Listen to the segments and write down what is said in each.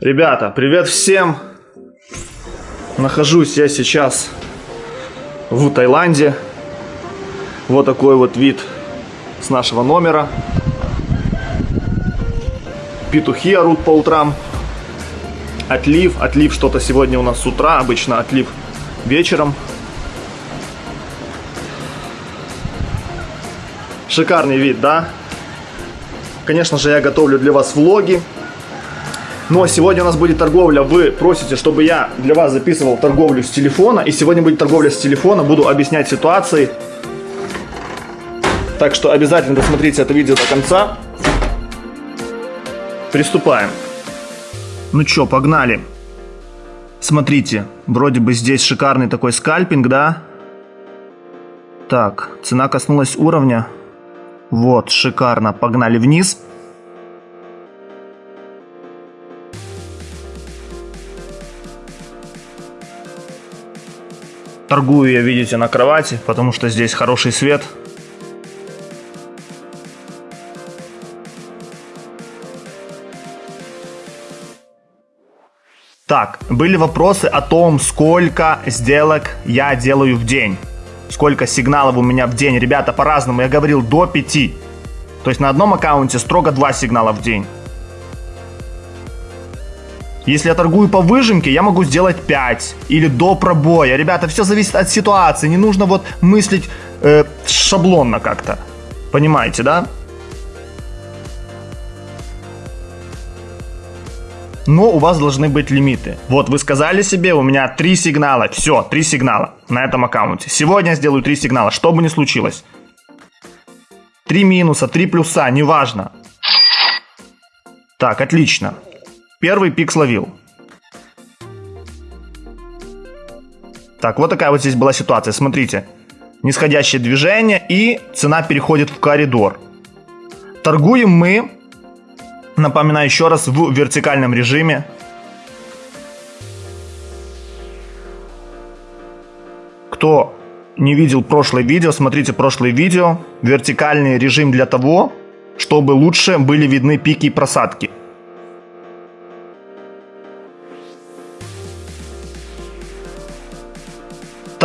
Ребята, привет всем! Нахожусь я сейчас в Таиланде. Вот такой вот вид с нашего номера. Петухи орут по утрам. Отлив, отлив что-то сегодня у нас с утра, обычно отлив вечером. Шикарный вид, да? Конечно же, я готовлю для вас влоги. Но сегодня у нас будет торговля. Вы просите, чтобы я для вас записывал торговлю с телефона. И сегодня будет торговля с телефона. Буду объяснять ситуации. Так что обязательно досмотрите это видео до конца. Приступаем. Ну чё, погнали. Смотрите, вроде бы здесь шикарный такой скальпинг, да? Так, цена коснулась уровня. Вот, шикарно. Погнали вниз. Торгую я, видите, на кровати, потому что здесь хороший свет. Так, были вопросы о том, сколько сделок я делаю в день. Сколько сигналов у меня в день. Ребята, по-разному. Я говорил до 5. То есть на одном аккаунте строго 2 сигнала в день. Если я торгую по выжимке, я могу сделать 5 или до пробоя. Ребята, все зависит от ситуации. Не нужно вот мыслить э, шаблонно как-то. Понимаете, да? Но у вас должны быть лимиты. Вот вы сказали себе, у меня 3 сигнала. Все, 3 сигнала на этом аккаунте. Сегодня я сделаю 3 сигнала, что бы ни случилось. 3 минуса, 3 плюса, неважно. Так, отлично. Первый пик словил. Так, вот такая вот здесь была ситуация. Смотрите. Нисходящее движение и цена переходит в коридор. Торгуем мы, напоминаю еще раз, в вертикальном режиме. Кто не видел прошлое видео, смотрите прошлое видео. Вертикальный режим для того, чтобы лучше были видны пики и просадки.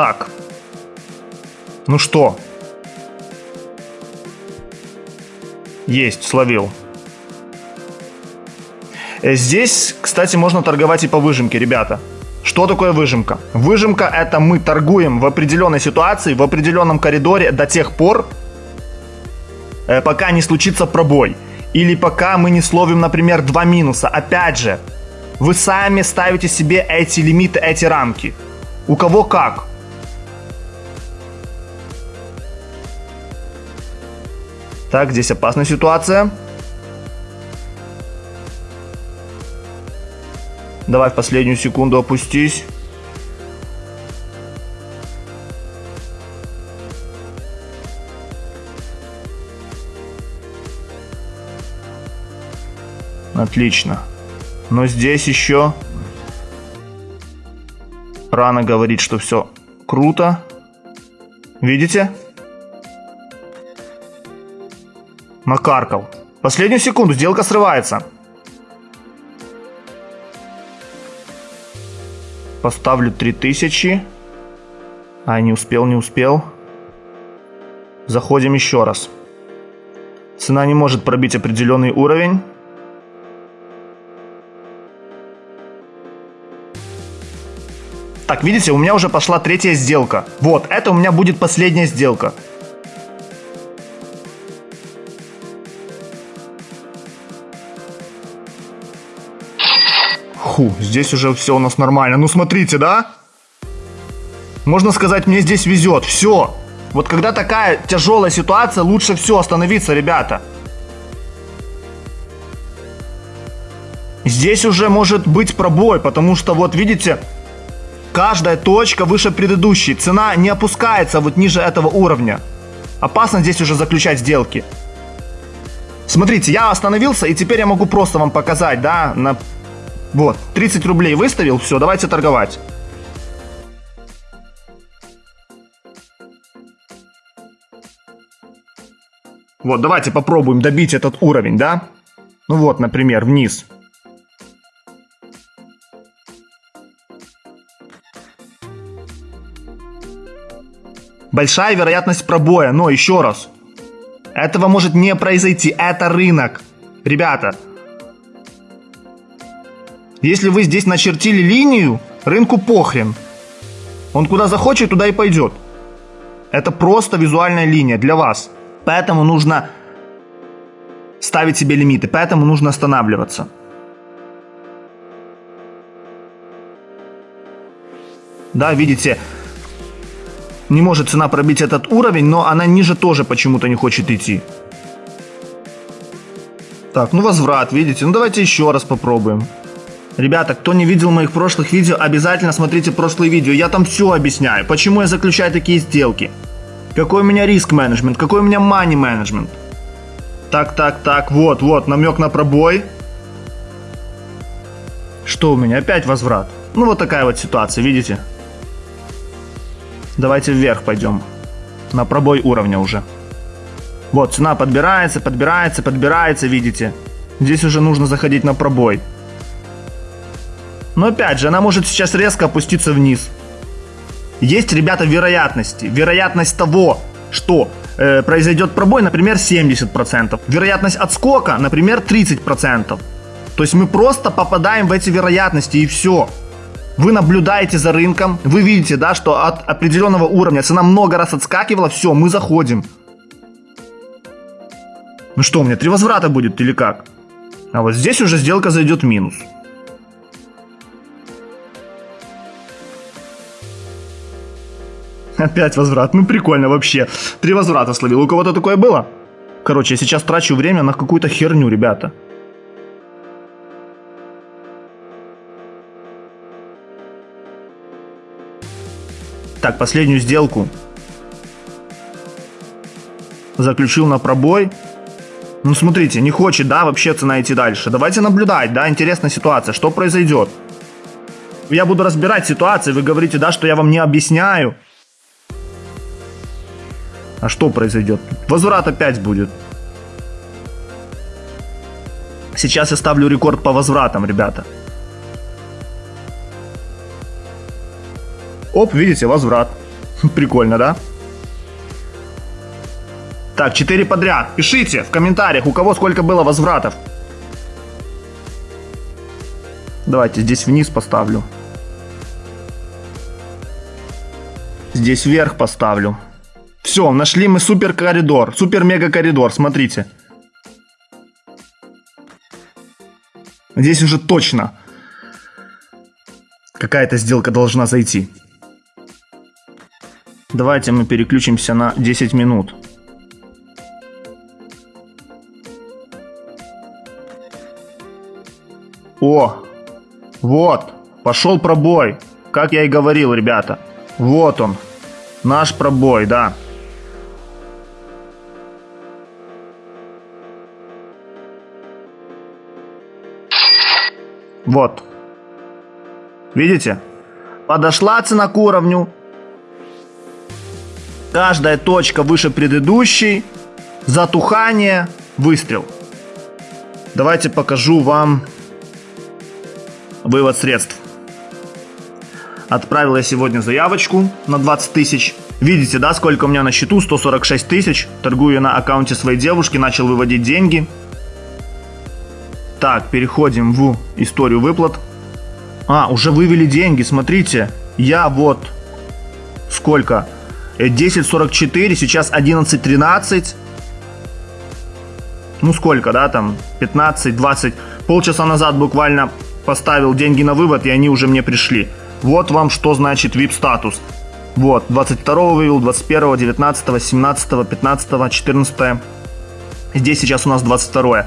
Так. Ну что? Есть, словил. Э, здесь, кстати, можно торговать и по выжимке, ребята. Что такое выжимка? Выжимка это мы торгуем в определенной ситуации, в определенном коридоре до тех пор, э, пока не случится пробой. Или пока мы не словим, например, два минуса. Опять же, вы сами ставите себе эти лимиты, эти рамки. У кого как. Так, здесь опасная ситуация. Давай в последнюю секунду опустись. Отлично. Но здесь еще рано говорить, что все круто. Видите? Накаркал. Последнюю секунду, сделка срывается. Поставлю 3000. А, не успел, не успел. Заходим еще раз. Цена не может пробить определенный уровень. Так, видите, у меня уже пошла третья сделка. Вот, это у меня будет последняя сделка. Фу, здесь уже все у нас нормально. Ну смотрите, да? Можно сказать, мне здесь везет. Все. Вот когда такая тяжелая ситуация, лучше все остановиться, ребята. Здесь уже может быть пробой, потому что вот видите, каждая точка выше предыдущей. Цена не опускается вот ниже этого уровня. Опасно здесь уже заключать сделки. Смотрите, я остановился, и теперь я могу просто вам показать, да, на вот, 30 рублей выставил, все, давайте торговать. Вот, давайте попробуем добить этот уровень, да? Ну вот, например, вниз. Большая вероятность пробоя, но еще раз. Этого может не произойти, это рынок. Ребята, если вы здесь начертили линию, рынку похрен. Он куда захочет, туда и пойдет. Это просто визуальная линия для вас. Поэтому нужно ставить себе лимиты, поэтому нужно останавливаться. Да, видите, не может цена пробить этот уровень, но она ниже тоже почему-то не хочет идти. Так, ну возврат, видите? Ну давайте еще раз попробуем. Ребята, кто не видел моих прошлых видео, обязательно смотрите прошлые видео. Я там все объясняю, почему я заключаю такие сделки. Какой у меня риск менеджмент, какой у меня money менеджмент. Так, так, так, вот, вот, намек на пробой. Что у меня? Опять возврат. Ну вот такая вот ситуация, видите? Давайте вверх пойдем. На пробой уровня уже. Вот, цена подбирается, подбирается, подбирается, видите? Здесь уже нужно заходить на пробой. Но опять же, она может сейчас резко опуститься вниз. Есть, ребята, вероятности. Вероятность того, что э, произойдет пробой, например, 70%. Вероятность отскока, например, 30%. То есть мы просто попадаем в эти вероятности и все. Вы наблюдаете за рынком, вы видите, да, что от определенного уровня цена много раз отскакивала, все, мы заходим. Ну что, у меня три возврата будет или как? А вот здесь уже сделка зайдет минус. Опять возврат. Ну прикольно вообще. Три возврата словил. У кого-то такое было? Короче, я сейчас трачу время на какую-то херню, ребята. Так, последнюю сделку. Заключил на пробой. Ну, смотрите, не хочет, да, вообще цена идти дальше. Давайте наблюдать, да, интересная ситуация. Что произойдет? Я буду разбирать ситуацию, вы говорите, да, что я вам не объясняю. А что произойдет? Возврат опять будет. Сейчас я ставлю рекорд по возвратам, ребята. Оп, видите, возврат. Прикольно, да? Так, 4 подряд. Пишите в комментариях, у кого сколько было возвратов. Давайте здесь вниз поставлю. Здесь вверх поставлю. Все, нашли мы супер коридор, супер мега коридор, смотрите. Здесь уже точно какая-то сделка должна зайти. Давайте мы переключимся на 10 минут. О, вот, пошел пробой. Как я и говорил, ребята. Вот он, наш пробой, да. Вот. Видите? Подошла цена к уровню. Каждая точка выше предыдущей. Затухание. Выстрел. Давайте покажу вам вывод средств. Отправил я сегодня заявочку на 20 тысяч. Видите, да, сколько у меня на счету? 146 тысяч. Торгую на аккаунте своей девушки, начал выводить деньги. Так, переходим в историю выплат. А, уже вывели деньги, смотрите. Я вот сколько? 10.44, э, сейчас 11.13. Ну сколько, да, там 15-20. Полчаса назад буквально поставил деньги на вывод, и они уже мне пришли. Вот вам что значит VIP статус. Вот, 22 вывел, 21, 19, 17, 15, 14. Здесь сейчас у нас 22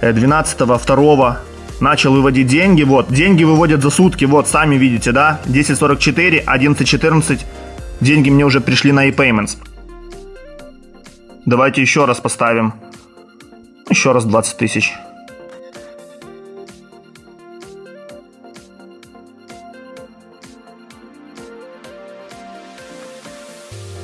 12 2 начал выводить деньги. Вот, деньги выводят за сутки. Вот, сами видите, да? 10.44, 11.14. Деньги мне уже пришли на e-payments. Давайте еще раз поставим. Еще раз 20 тысяч.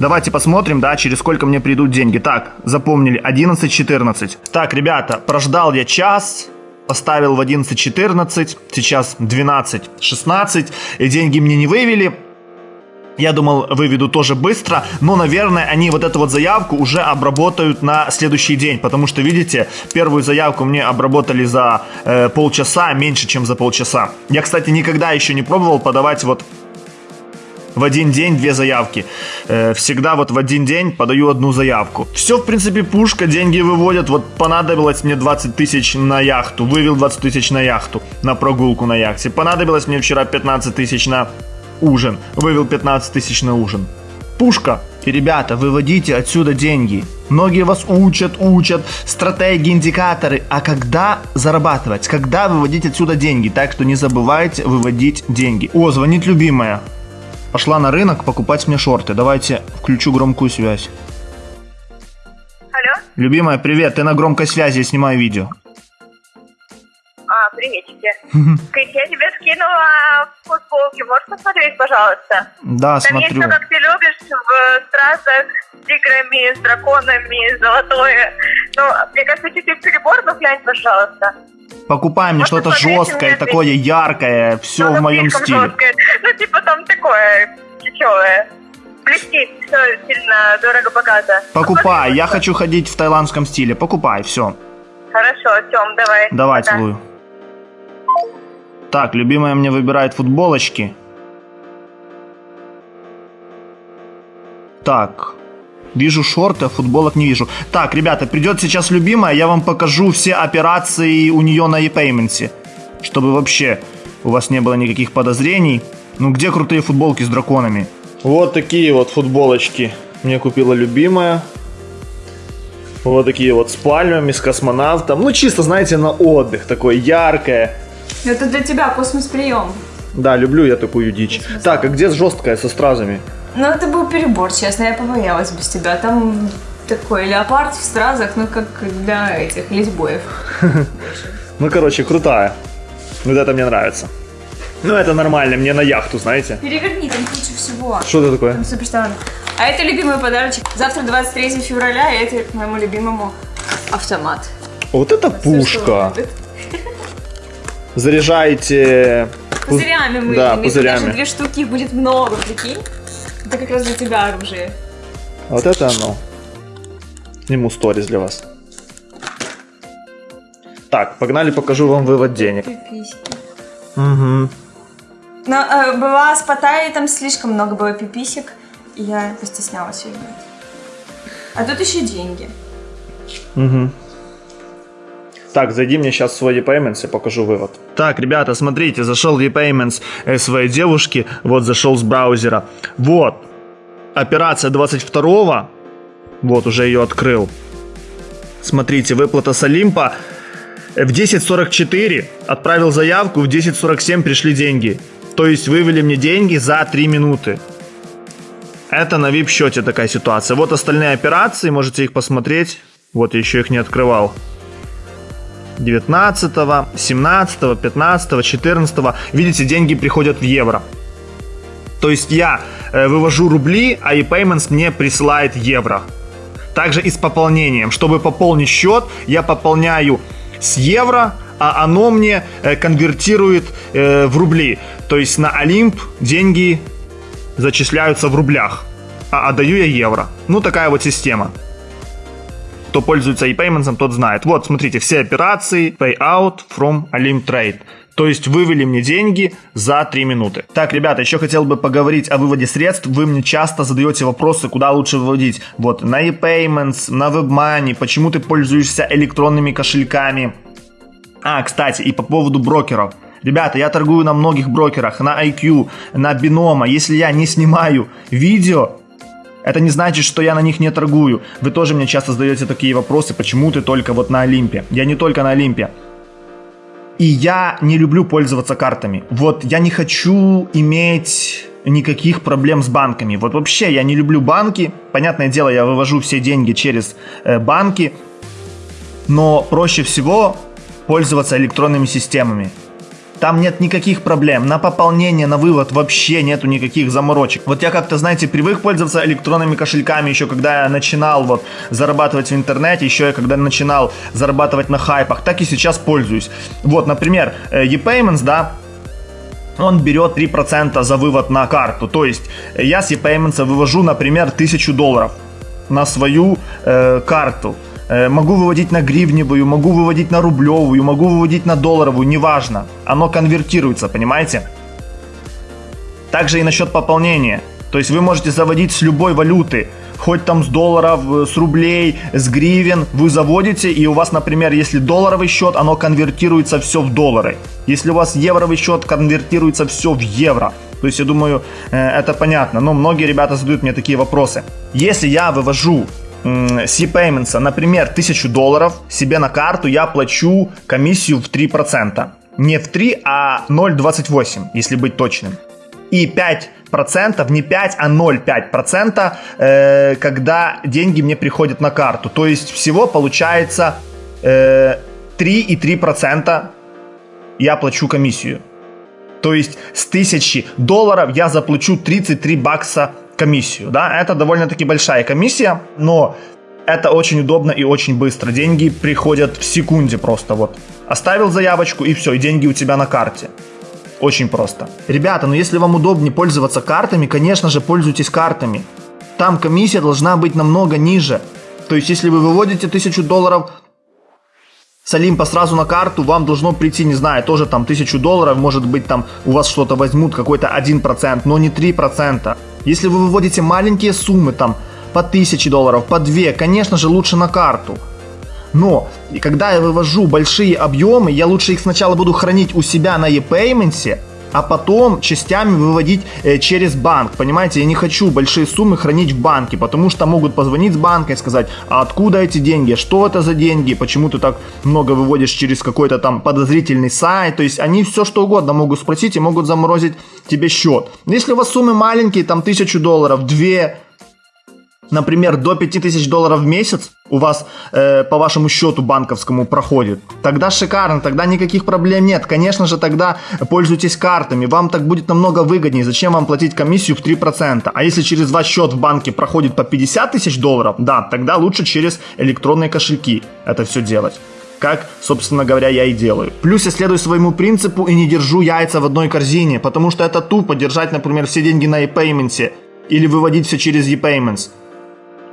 Давайте посмотрим, да, через сколько мне придут деньги. Так, запомнили, 11.14. Так, ребята, прождал я час, поставил в 11.14, сейчас 12.16, и деньги мне не вывели. Я думал, выведу тоже быстро, но, наверное, они вот эту вот заявку уже обработают на следующий день, потому что, видите, первую заявку мне обработали за э, полчаса, меньше, чем за полчаса. Я, кстати, никогда еще не пробовал подавать вот в один день две заявки. Э, всегда вот в один день подаю одну заявку. Все, в принципе, пушка, деньги выводят. Вот понадобилось мне 20 тысяч на яхту. Вывел 20 тысяч на яхту, на прогулку на яхте. Понадобилось мне вчера 15 тысяч на ужин. Вывел 15 тысяч на ужин. Пушка. И, ребята, выводите отсюда деньги. Многие вас учат, учат, стратегии, индикаторы. А когда зарабатывать? Когда выводить отсюда деньги? Так что не забывайте выводить деньги. О, звонит любимая. Пошла на рынок покупать мне шорты. Давайте включу громкую связь. Алло? Любимая, привет. Ты на громкой связи, я снимаю видео. А, приветики. Кать, я тебе скинула футболки. Можешь посмотреть, пожалуйста? Да, Там есть смотрю. все, как ты любишь, в стразах, с тиграми, с драконами, золотое. Ну, мне кажется, чуть-чуть перебор, но глянь, пожалуйста. Покупай мне что-то жесткое, такое яркое, все Ну, в моем стиле. жесткое. Ну, типа там такое, чечевое. Блестит, все сильно дорого-богато. Покупай, я хочу ходить в таиландском стиле. Покупай, все. Хорошо, Тём, давай. Давай, Пока. целую. Так, любимая мне выбирает футболочки. Так. Вижу шорты, а футболок не вижу. Так, ребята, придет сейчас любимая, я вам покажу все операции у нее на e-payment. Чтобы вообще у вас не было никаких подозрений. Ну где крутые футболки с драконами? Вот такие вот футболочки мне купила любимая. Вот такие вот с пальмами, с космонавтом. Ну, чисто, знаете, на отдых. Такое яркое. Это для тебя космос-прием. Да, люблю я такую дичь. Так, а где жесткая со стразами? Ну, это был перебор, честно, я побоялась без тебя. Там такой леопард в стразах, ну, как для этих лесбоев. Ну, короче, крутая. Вот это мне нравится. Ну, это нормально, мне на яхту, знаете. Переверни, там куча всего. Что это такое? Там. А это любимый подарочек. Завтра 23 февраля, и это к моему любимому автомат. Вот это он пушка. любит. Заряжаете... Пузырями мы Да, пузырями. Даже две штуки, их будет много, прикинь. Это как раз для тебя оружие. Вот это оно. Сниму сторис для вас. Так, погнали, покажу вам вывод денег. Пиписьки. Угу. Но э, была с Паттайей, там слишком много было пиписек, и я постеснялась ее брать. А тут еще деньги. Угу. Так, зайди мне сейчас в свой e-payments и покажу вывод. Так, ребята, смотрите, зашел в e-payments э, своей девушки, вот зашел с браузера. Вот, операция 22 вот уже ее открыл. Смотрите, выплата с Олимпа э, в 10.44 отправил заявку, в 10.47 пришли деньги. То есть вывели мне деньги за 3 минуты. Это на VIP счете такая ситуация. Вот остальные операции, можете их посмотреть. Вот я еще их не открывал. 19, 17, 15, 14. Видите, деньги приходят в евро. То есть я э, вывожу рубли, а ePayments мне присылает евро. Также и с пополнением. Чтобы пополнить счет, я пополняю с евро, а оно мне э, конвертирует э, в рубли. То есть на Олимп деньги зачисляются в рублях, а отдаю я евро. Ну, такая вот система. Кто пользуется ePayments, тот знает. Вот, смотрите, все операции Payout from Olymp Trade. То есть вывели мне деньги за 3 минуты. Так, ребята, еще хотел бы поговорить о выводе средств. Вы мне часто задаете вопросы, куда лучше выводить. Вот, на ePayments, на WebMoney, почему ты пользуешься электронными кошельками. А, кстати, и по поводу брокеров. Ребята, я торгую на многих брокерах, на IQ, на Binomo. Если я не снимаю видео, это не значит, что я на них не торгую. Вы тоже мне часто задаете такие вопросы, почему ты только вот на Олимпе. Я не только на Олимпе. И я не люблю пользоваться картами. Вот я не хочу иметь никаких проблем с банками. Вот вообще я не люблю банки. Понятное дело, я вывожу все деньги через э, банки. Но проще всего пользоваться электронными системами. Там нет никаких проблем. На пополнение, на вывод вообще нету никаких заморочек. Вот я как-то, знаете, привык пользоваться электронными кошельками еще когда я начинал вот зарабатывать в интернете, еще я когда начинал зарабатывать на хайпах, так и сейчас пользуюсь. Вот, например, э, ePayments, да, он берет 3% за вывод на карту. То есть я с ePayments вывожу, например, 1000 долларов на свою э, карту. Э, могу выводить на гривневую, могу выводить на рублевую, могу выводить на долларовую, неважно. Оно конвертируется, понимаете? Также и насчет пополнения. То есть вы можете заводить с любой валюты хоть там с долларов, э, с рублей, с гривен, вы заводите, и у вас, например, если долларовый счет, оно конвертируется все в доллары. Если у вас евровый счет, конвертируется все в евро. То есть, я думаю, э, это понятно. Но многие ребята задают мне такие вопросы. Если я вывожу с e-payments, например, 1000 долларов себе на карту, я плачу комиссию в 3%. Не в 3, а 0,28, если быть точным. И 5 процентов, не 5, а 0,5 процента, э, когда деньги мне приходят на карту. То есть всего получается э, 3,3 процента я плачу комиссию. То есть с 1000 долларов я заплачу 33 бакса комиссию. Да? Это довольно-таки большая комиссия, но это очень удобно и очень быстро. Деньги приходят в секунде просто вот. Оставил заявочку и все, и деньги у тебя на карте. Очень просто. Ребята, ну если вам удобнее пользоваться картами, конечно же, пользуйтесь картами. Там комиссия должна быть намного ниже. То есть, если вы выводите 1000 долларов с Олимпа сразу на карту, вам должно прийти, не знаю, тоже там 1000 долларов, может быть там у вас что-то возьмут, какой-то 1%, но не 3%. Если вы выводите маленькие суммы, там по 1000 долларов, по 2, конечно же, лучше на карту. Но и когда я вывожу большие объемы, я лучше их сначала буду хранить у себя на e-payment, а потом частями выводить э, через банк. Понимаете, я не хочу большие суммы хранить в банке, потому что могут позвонить с банка и сказать, а откуда эти деньги, что это за деньги, почему ты так много выводишь через какой-то там подозрительный сайт. То есть они все что угодно могут спросить и могут заморозить тебе счет. Если у вас суммы маленькие, там тысячу долларов, две, например, до 5000 долларов в месяц у вас э, по вашему счету банковскому проходит, тогда шикарно, тогда никаких проблем нет. Конечно же, тогда пользуйтесь картами, вам так будет намного выгоднее. Зачем вам платить комиссию в 3%? А если через ваш счет в банке проходит по 50 тысяч долларов, да, тогда лучше через электронные кошельки это все делать как, собственно говоря, я и делаю. Плюс я следую своему принципу и не держу яйца в одной корзине, потому что это тупо держать, например, все деньги на e-payment или выводить все через e-payments.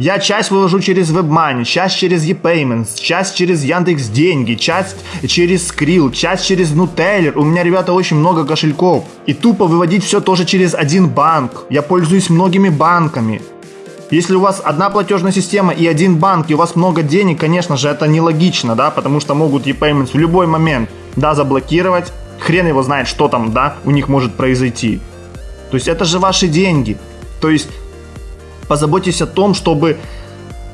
Я часть вывожу через WebMoney, часть через ePayments, часть через Яндекс Деньги, часть через Skrill, часть через Nuteller. У меня, ребята, очень много кошельков. И тупо выводить все тоже через один банк. Я пользуюсь многими банками. Если у вас одна платежная система и один банк, и у вас много денег, конечно же, это нелогично, да, потому что могут ePayments в любой момент, да, заблокировать. Хрен его знает, что там, да, у них может произойти. То есть это же ваши деньги. То есть позаботьтесь о том, чтобы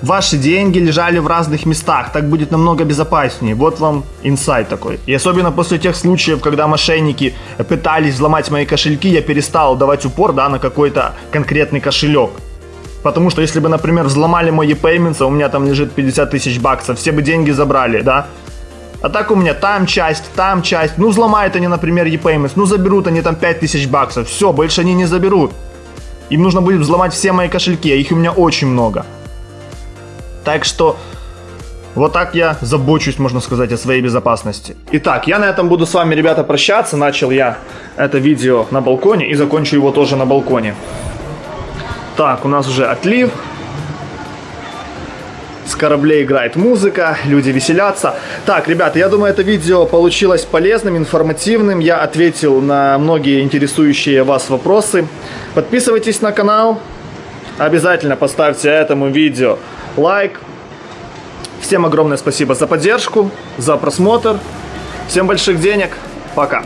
ваши деньги лежали в разных местах. Так будет намного безопаснее. Вот вам инсайт такой. И особенно после тех случаев, когда мошенники пытались взломать мои кошельки, я перестал давать упор да, на какой-то конкретный кошелек. Потому что если бы, например, взломали мой e-payments, а у меня там лежит 50 тысяч баксов, все бы деньги забрали, да? А так у меня там часть, там часть. Ну, взломают они, например, e-payments, ну, заберут они там 5 тысяч баксов. Все, больше они не заберут. Им нужно будет взломать все мои кошельки, а их у меня очень много. Так что вот так я забочусь, можно сказать, о своей безопасности. Итак, я на этом буду с вами, ребята, прощаться. Начал я это видео на балконе и закончу его тоже на балконе. Так, у нас уже отлив с кораблей играет музыка, люди веселятся. Так, ребята, я думаю, это видео получилось полезным, информативным. Я ответил на многие интересующие вас вопросы. Подписывайтесь на канал. Обязательно поставьте этому видео лайк. Всем огромное спасибо за поддержку, за просмотр. Всем больших денег. Пока.